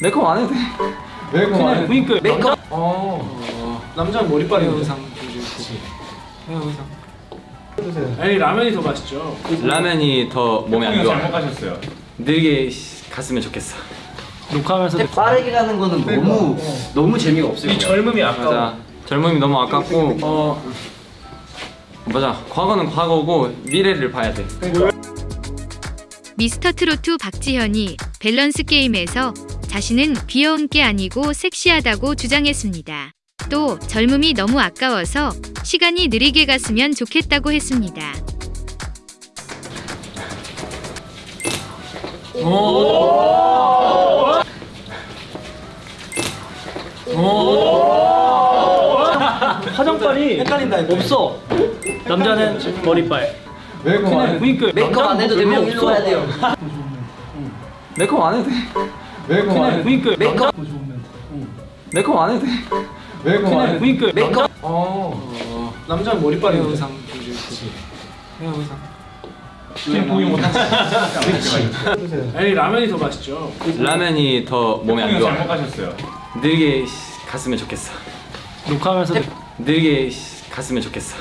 메이크업 안 해도 돼. 메이크업 안 해도 돼. 메이크업. 어. 남자 머리빨이 의상. 영상. 아니 라면이 더 맛있죠. 라면이 더 몸에 안 좋아. 잘못하셨어요. 늘게 갔으면 좋겠어. 녹화하면서 빠르기라는 거는 그러니까. 너무 어. 너무 재미가 없어요. 이 젊음이 아까워. 맞아. 젊음이 너무 아깝고 어 맞아 과거는 과거고 미래를 봐야 돼. 그러니까. 미스터 트로트 박지현이 밸런스 게임에서 자신은 귀여운 게 아니고 섹시하다고 주장했습니다. 또 젊음이 너무 아까워서 시간이 느리게 갔으면 좋겠다고 했습니다. 화장빨이 없어 남자는 머리빨 메이크업 안 해. 그니까 메이크업 안 해도 되면 일로 와야 돼요. 메이크업 안 해도 돼. 메이크업 안 해. 그니까 메이크업. 메이크업 안 해도 돼. 메이크업 안 해. 그니까 메이크업. 어. 남자는 머리빨이 헤어 없어. 의상. 헤어 의상. 지금 보기 못하시죠. 아니 라면이 더 맛있죠 라면이 더 몸에 안 좋아. 잘못 가셨어요. 늘게 씨, 갔으면 좋겠어. 녹화하면서 늘게 씨, 갔으면 좋겠어.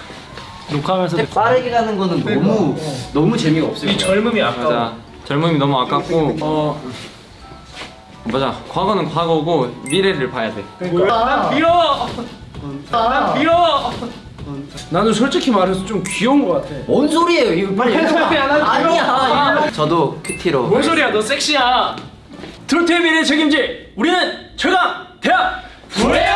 녹화하면서 빠르게 가는 거는 너무 너무 재미가 없어요. 이 젊음이 아까워 맞아. 젊음이 너무 아깝고 어 맞아. 과거는 과거고 미래를 봐야 돼. 난 빌어 난 빌어 나는 솔직히 말해서 좀 귀여운 것 같아 뭔 소리예요? 이거 빨리 와. 아니야. 저도 큐티로. 뭔 소리야 너 섹시야 트로트의 미래 책임질 우리는 최강 대학 브레